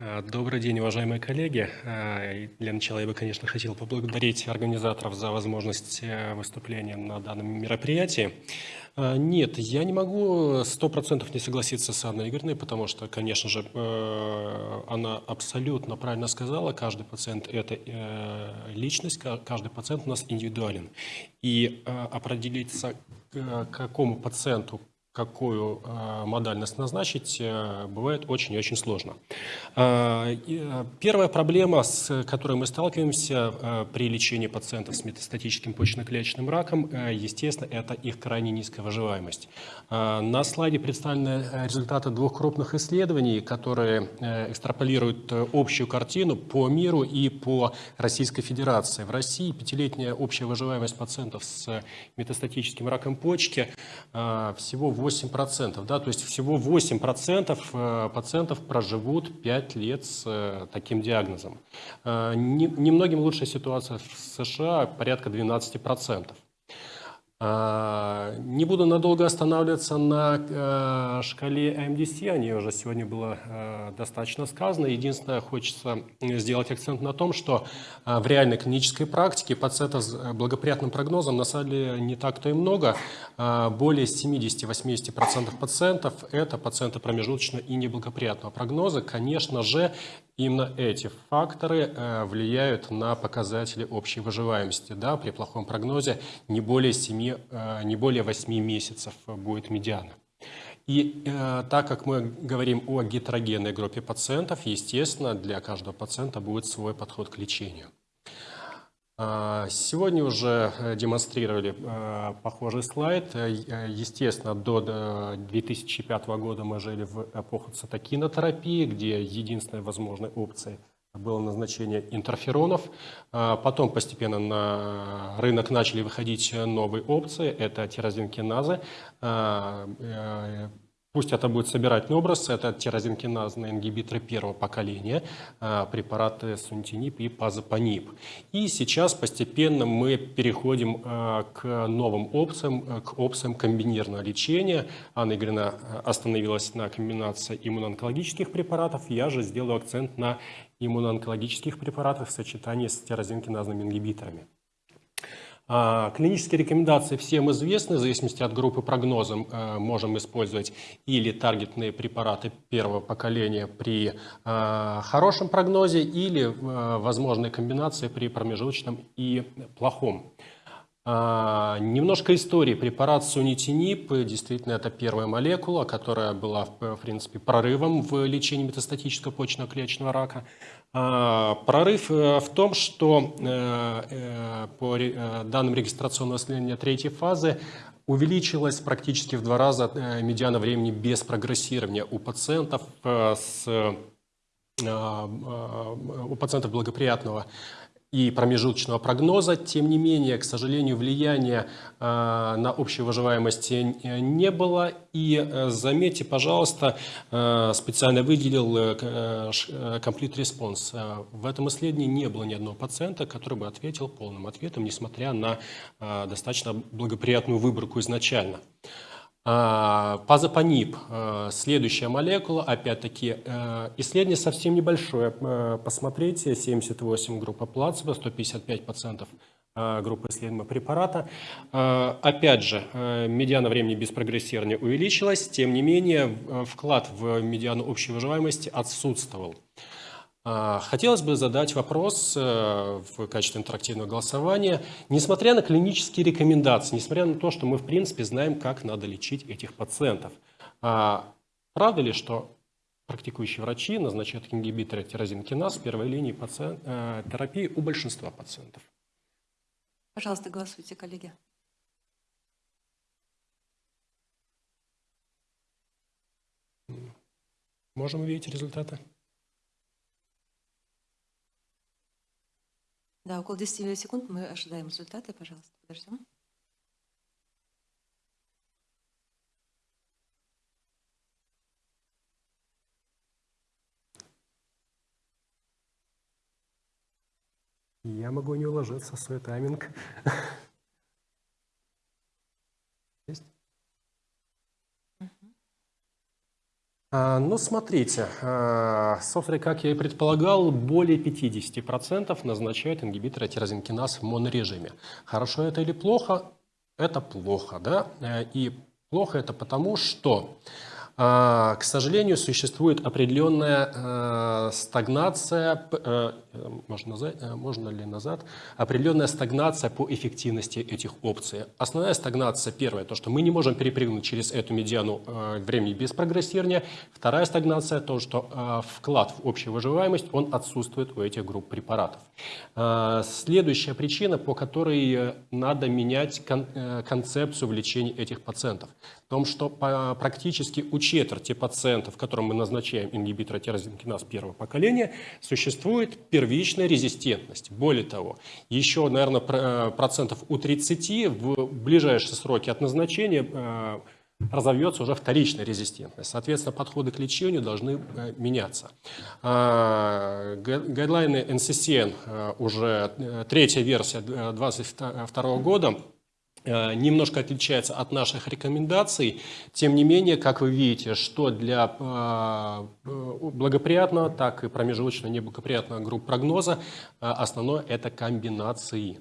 А, добрый день, уважаемые коллеги. А, для начала я бы, конечно, хотел поблагодарить организаторов за возможность э, выступления на данном мероприятии. А, нет, я не могу сто процентов не согласиться с Анной Игоревной, потому что, конечно же, э, она абсолютно правильно сказала, каждый пациент – это э, личность, каждый пациент у нас индивидуален. И определиться, какому пациенту какую э, модальность назначить, э, бывает очень и очень сложно. Э, первая проблема, с которой мы сталкиваемся при лечении пациентов с метастатическим почечно-клеточным раком, естественно, это их крайне низкая выживаемость. На слайде представлены результаты двух крупных исследований, которые экстраполируют общую картину по миру и по Российской Федерации. В России пятилетняя общая выживаемость пациентов с метастатическим раком почки всего 8%, да, то есть всего 8% э, пациентов проживут 5 лет с э, таким диагнозом. Э, немногим лучшая ситуация в США, порядка 12%. А, не буду надолго останавливаться на э, шкале MDC, о ней уже сегодня было э, достаточно сказано. Единственное, хочется сделать акцент на том, что э, в реальной клинической практике пациентов с благоприятным прогнозом на самом деле не так-то и много. А, более 70-80% пациентов – это пациенты промежуточного и неблагоприятного прогноза. Конечно же, Именно эти факторы э, влияют на показатели общей выживаемости. Да, при плохом прогнозе не более, 7, э, не более 8 месяцев будет медиана. И э, так как мы говорим о гетерогенной группе пациентов, естественно, для каждого пациента будет свой подход к лечению. А, сегодня уже э, демонстрировали э, похожий слайд. Э, естественно, до 2005 года мы жили в эпоху цитокинотерапии, где единственной возможной опцией было назначение интерферонов. А, потом постепенно на рынок начали выходить новые опции. Это тирозинкиназы, а, Пусть это будет собирательный образ, это тирозинкиназные ингибиторы первого поколения, а, препараты сунтинип и пазопанип. И сейчас постепенно мы переходим а, к новым опциям, к опциям комбинированного лечения. Анна Игоревна а, остановилась на комбинации иммуноонкологических препаратов, я же сделаю акцент на иммуноонкологических препаратах в сочетании с тирозинкиназными ингибиторами. А, клинические рекомендации всем известны, в зависимости от группы прогноза э, можем использовать или таргетные препараты первого поколения при э, хорошем прогнозе, или э, возможные комбинации при промежуточном и плохом. А, немножко истории. Препарат сунитинип, действительно, это первая молекула, которая была, в принципе, прорывом в лечении метастатического почечно-клеточного рака. А, прорыв э, в том, что э, э, по данным регистрационного исследования третьей фазы увеличилась практически в два раза медиана времени без прогрессирования у пациентов с у пациентов благоприятного и промежуточного прогноза. Тем не менее, к сожалению, влияния э, на общую выживаемость не было. И э, заметьте, пожалуйста, э, специально выделил Complete Response. В этом исследовании не было ни одного пациента, который бы ответил полным ответом, несмотря на достаточно благоприятную выборку изначально. А, пазопанип, э, следующая молекула, опять-таки, э, исследование совсем небольшое. Э, посмотрите, 78 группа плацебо, 155 пациентов группы исследуемого препарата. Опять же, медиана времени без прогрессирования увеличилась, тем не менее, вклад в медиану общей выживаемости отсутствовал. А, хотелось бы задать вопрос э, в качестве интерактивного голосования. Несмотря на клинические рекомендации, несмотря на то, что мы в принципе знаем, как надо лечить этих пациентов, а, правда ли, что практикующие врачи назначают ингибиторы тирозинкиназ в первой линии пациент, э, терапии у большинства пациентов? Пожалуйста, голосуйте, коллеги. Можем увидеть результаты? Да, около 10 секунд мы ожидаем результаты. Пожалуйста, подождем. Я могу не уложиться свой тайминг. Есть? А, Ну, смотрите, а, собственно, как я и предполагал, более 50% назначают ингибиторы тирозинкиназ в монорежиме. Хорошо это или плохо? Это плохо, да? Э, И плохо это потому, что а, К сожалению, существует определенная э, стагнация, э, э, можно, назад- можно ли назад, определенная стагнация по эффективности этих опций. Основная стагнация, первая, то, что мы не можем перепрыгнуть через эту медиану времени без прогрессирования. Вторая стагнация, то, что вклад в общую выживаемость, он отсутствует у этих групп препаратов. Следующая причина, по которой надо менять кон- концепцию в лечении этих пациентов, в том, что практически у четверти пациентов, которым мы назначаем ингибитор тирозинкиназ первого поколения, существует первичная резистентность. Более того, еще, наверное, про- процентов у 30 в ближайшие сроки от назначения э, разовьется уже вторичная резистентность. Соответственно, подходы к лечению должны э, меняться. Га- Гайдлайны NCCN э, уже э, третья версия 2022 года э, немножко отличается от наших рекомендаций. Тем не менее, как вы видите, что для э, э, благоприятного, так и промежуточно неблагоприятного групп прогноза э, основное это комбинации.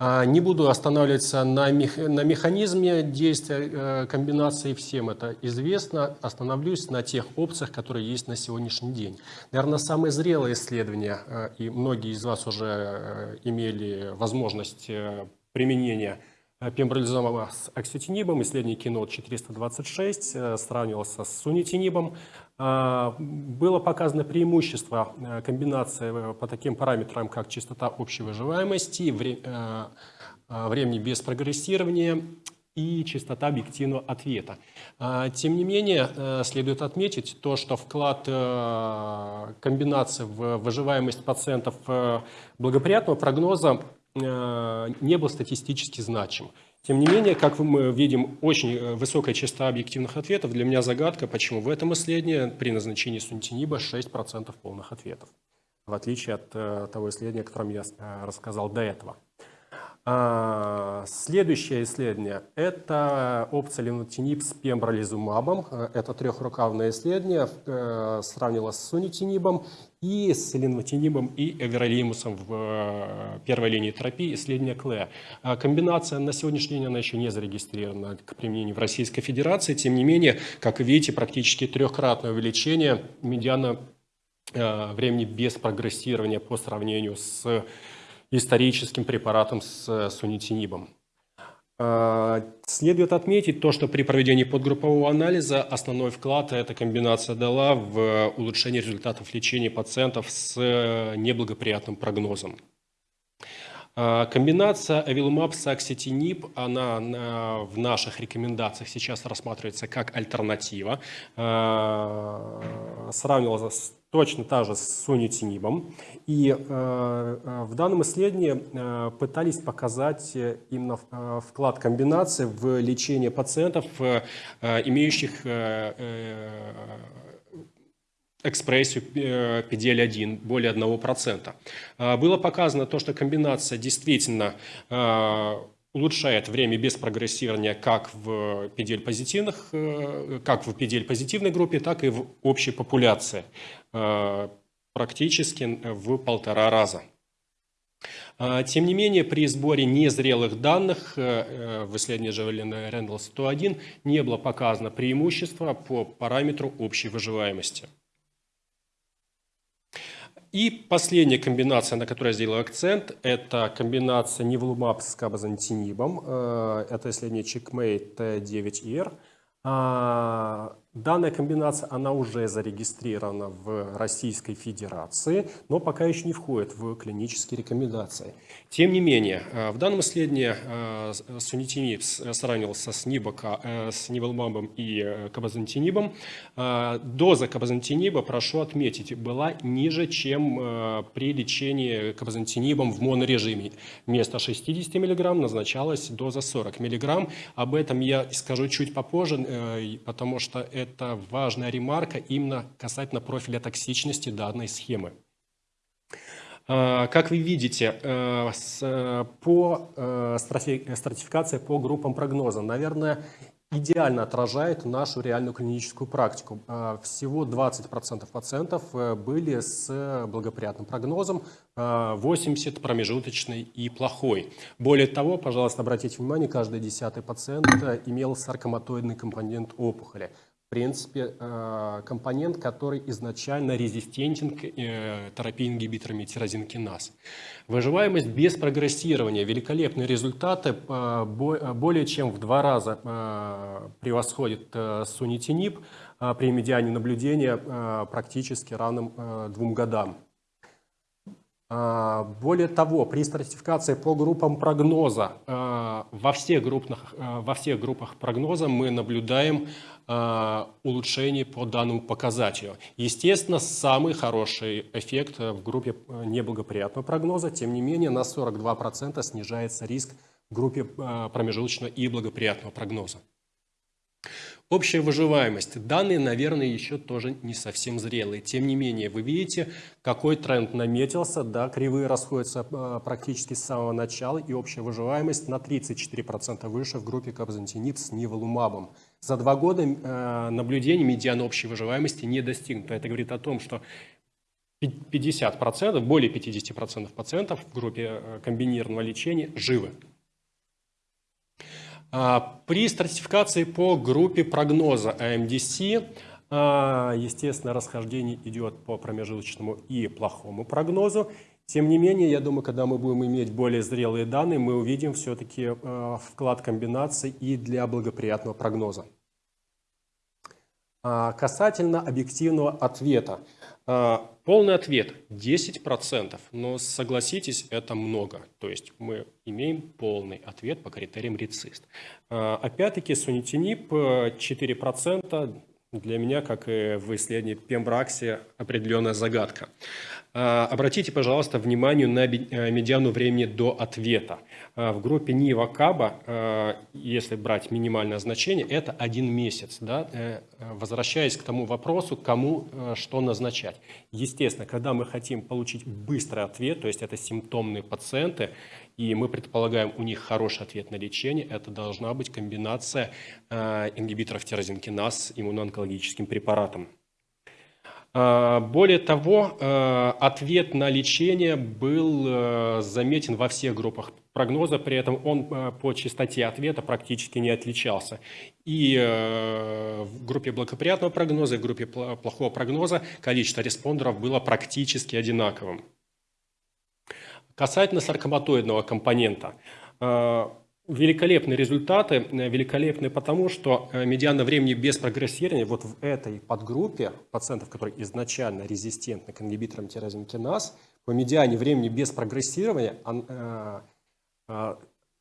А, Не буду останавливаться на, мех- на механизме действия э, комбинации, всем это известно. Остановлюсь на тех опциях, которые есть на сегодняшний день. Наверное, самое зрелое исследование, э, и многие из вас уже э, имели возможность э, применения э, пембролизумаба с окситинибом, исследование Keynote 426 э, сравнивался с сунитинибом. А, Было показано преимущество э, комбинации э, по таким параметрам, как частота общей выживаемости, вре- э, э, времени без прогрессирования и частота объективного ответа. Тем не менее, э, следует отметить то, что вклад э, комбинации в выживаемость пациентов э, благоприятного прогноза э, не был статистически значим. Тем не менее, как мы видим, очень э, высокая частота объективных ответов. Для меня загадка, почему в этом исследовании при назначении сунтиниба 6% полных ответов, в отличие от э, того исследования, о котором я э, рассказал до этого. А, Следующее исследование – это опция ленотинип с пембролизумабом. Э, Это трехрукавное исследование, э, сравнило с сунитинибом и с ленотинибом и эверолимусом в э, первой линии терапии исследования КЛЭ. А Комбинация на сегодняшний день она еще не зарегистрирована к применению в Российской Федерации. Тем не менее, как видите, практически трехкратное увеличение медиана времени без прогрессирования по сравнению с историческим препаратом с э, сунитинибом. Э, Следует отметить то, что при проведении подгруппового анализа основной вклад эта комбинация дала в улучшение результатов лечения пациентов с э, неблагоприятным прогнозом. А, Комбинация авилумаб с она на- в наших рекомендациях сейчас рассматривается как альтернатива. А, Сравнивалась точно та же с сунитинибом. И э, э, в данном исследовании э, пытались показать э, именно э, вклад комбинации в лечение пациентов, э, э, имеющих э, э, экспрессию э, PDL-1 более 1%. А, Было показано то, что комбинация действительно улучшает время без прогрессирования как в PDL-позитивных, э, как в PDL-позитивной группе, так и в общей популяции. Э, Практически в полтора раза. А, Тем не менее, при сборе незрелых данных э, э, в исследовании Джавелина Рэндалл 101 не было показано преимущество по параметру общей выживаемости. И последняя комбинация, на которую я сделал акцент, это комбинация невлумаб с кабазантинибом. Э, Это исследование Checkmate 9R. А, Данная комбинация, она уже зарегистрирована в Российской Федерации, но пока еще не входит в клинические рекомендации. Тем не менее, э, в данном исследовании э, с- сунитимиб сравнивался с, нибока, э, с ниволмабом и э, кабазантинибом. Э, Доза кабазантиниба, прошу отметить, была ниже, чем э, при лечении кабазантинибом в монорежиме. Вместо 60 мг назначалась доза 40 мг. Об этом я скажу чуть попозже, э, потому что это важная ремарка именно касательно профиля токсичности данной схемы. А, Как вы видите, э, э, по э, стратифи- стратификации по группам прогноза, наверное, идеально отражает нашу реальную клиническую практику. А, всего 20% пациентов были с благоприятным прогнозом, 80% промежуточный и плохой. Более того, пожалуйста, обратите внимание, каждый десятый пациент имел саркоматоидный компонент опухоли принципе, э, компонент, который изначально резистентен к э, терапии ингибиторами тирозинкиназ. Выживаемость без прогрессирования, великолепные результаты, э, более чем в два раза превосходит сунитинип при медиане наблюдения практически равным двум годам. Более того, при стратификации по группам прогноза, во всех, группах, во всех группах прогноза мы наблюдаем Э, улучшений по данному показателю. Естественно, самый хороший эффект в группе э, неблагоприятного прогноза, тем не менее, на 42% снижается риск в группе э, промежуточного и благоприятного прогноза. Общая выживаемость. Данные, наверное, еще тоже не совсем зрелые. Тем не менее, вы видите, какой тренд наметился. Да, кривые расходятся э, практически с самого начала. И общая выживаемость на 34% выше в группе кабзантинит с ниволумабом. За два года э, наблюдений медиана общей выживаемости не достигнуто. Это говорит о том, что 50%, более 50% пациентов в группе э, комбинированного лечения живы. А, при стратификации по группе прогноза AMDC, а, естественно, расхождение идет по промежуточному и плохому прогнозу. Тем не менее, я думаю, когда мы будем иметь более зрелые данные, мы увидим все-таки а, вклад комбинаций и для благоприятного прогноза. Касательно объективного ответа. А, полный ответ 10%, но согласитесь, это много. То есть мы имеем полный ответ по критериям РЕЦИСТ. А, опять-таки сунитинип 4% для меня, как и в исследовании Пембракси, определенная загадка. А, обратите, пожалуйста, внимание на э, медиану времени до ответа. А, в группе Нива Каба, а, если брать минимальное значение, это один месяц. Да? Э, возвращаясь к тому вопросу, кому э, что назначать. Естественно, когда мы хотим получить быстрый ответ, то есть это симптомные пациенты, и мы предполагаем у них хороший ответ на лечение, это должна быть комбинация ингибиторов тирозинкиназ с иммуноонкологическим препаратом. А, более того, а, ответ на лечение был заметен во всех группах прогноза, при этом он по частоте ответа практически не отличался. И в группе благоприятного прогноза, и в группе плохого прогноза количество респондеров было практически одинаковым. Касательно саркоматоидного компонента великолепные результаты, э, великолепные потому, что э, медиана времени без прогрессирования вот в этой подгруппе пациентов, которые изначально резистентны к ингибиторам тирозинкиназ, по медиане времени без прогрессирования э,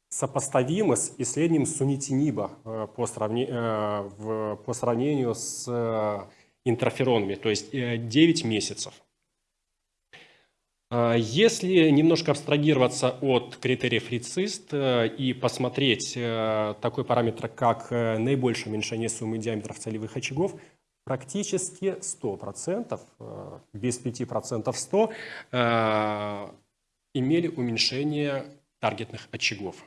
сопоставимы с исследованием сунитиниба по, сравнению, по сравнению с интерферонами, то есть 9 месяцев. А, если немножко абстрагироваться от критериев РИЦИСТ э, и посмотреть э, такой параметр, как э, наибольшее уменьшение суммы диаметров целевых очагов, практически 100%, без 5% 100, имели уменьшение таргетных очагов.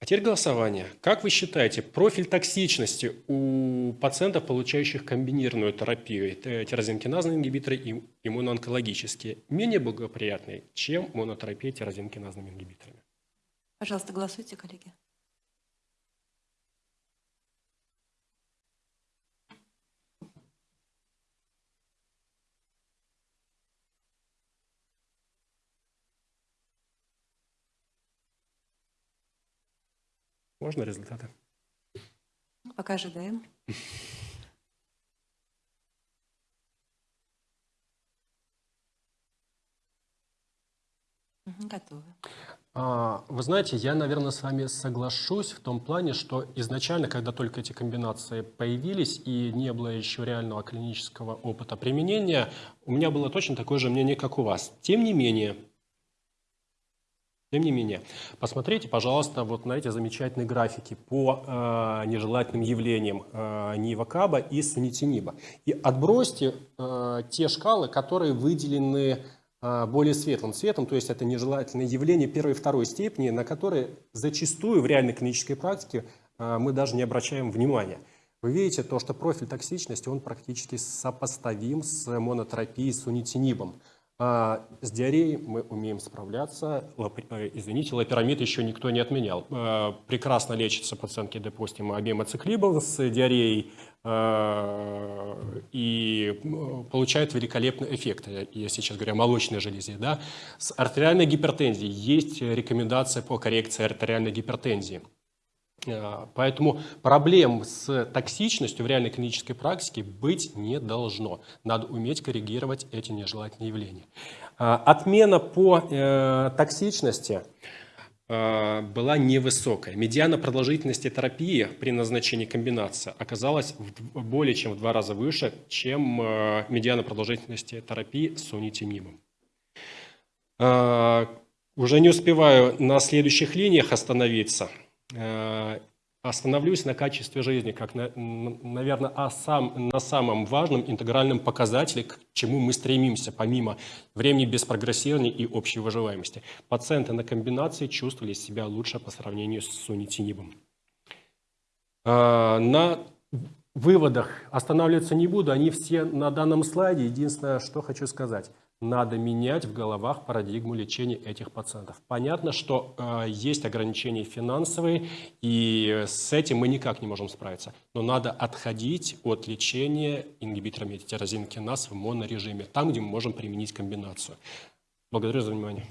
А теперь голосование. Как вы считаете, профиль токсичности у пациентов, получающих комбинированную терапию, тирозинкиназные ингибиторы и иммуноонкологические, менее благоприятный, чем монотерапия тирозинкиназными ингибиторами? Пожалуйста, голосуйте, коллеги. Можно результаты? Пока ожидаем. Готовы. А, вы знаете, я, наверное, с вами соглашусь в том плане, что изначально, когда только эти комбинации появились и не было еще реального клинического опыта применения, у меня было точно такое же мнение, как у вас. Тем не менее, тем не менее, посмотрите, пожалуйста, вот на эти замечательные графики по э, нежелательным явлениям э, Нива-Каба и Санитиниба. И отбросьте э, те шкалы, которые выделены а, более светлым цветом, то есть это нежелательное явление первой и второй степени, на которые зачастую в реальной клинической практике а, мы даже не обращаем внимания. Вы видите то, что профиль токсичности, он практически сопоставим с монотерапией с унитинибом. А с диареей мы умеем справляться. Э, Извините, лапирамид еще никто не отменял. А, Прекрасно лечатся пациентки, допустим, обемоциклибом с диареей а, и получают великолепный эффект, э, я сейчас говорю о молочной железе. Да? С артериальной гипертензией есть рекомендация по коррекции артериальной гипертензии. А, Поэтому проблем с токсичностью в реальной клинической практике быть не должно. Надо уметь коррегировать эти нежелательные явления. А, Отмена по э, токсичности э, была невысокая. Медиана продолжительности терапии при назначении комбинации оказалась в более чем в два раза выше, чем э, медиана продолжительности терапии с унитимибом. А, Уже не успеваю на следующих линиях остановиться. Э, Остановлюсь на качестве жизни, как, на, наверное, о сам, на самом важном интегральном показателе, к чему мы стремимся, помимо времени без прогрессирования и общей выживаемости. Пациенты на комбинации чувствовали себя лучше по сравнению с сунитинибом. А, На выводах останавливаться не буду, они все на данном слайде. Единственное, что хочу сказать, надо менять в головах парадигму лечения этих пациентов. Понятно, что э, есть ограничения финансовые, и с этим мы никак не можем справиться. Но надо отходить от лечения ингибиторами тирозин киназ в монорежиме, там, где мы можем применить комбинацию. Благодарю за внимание.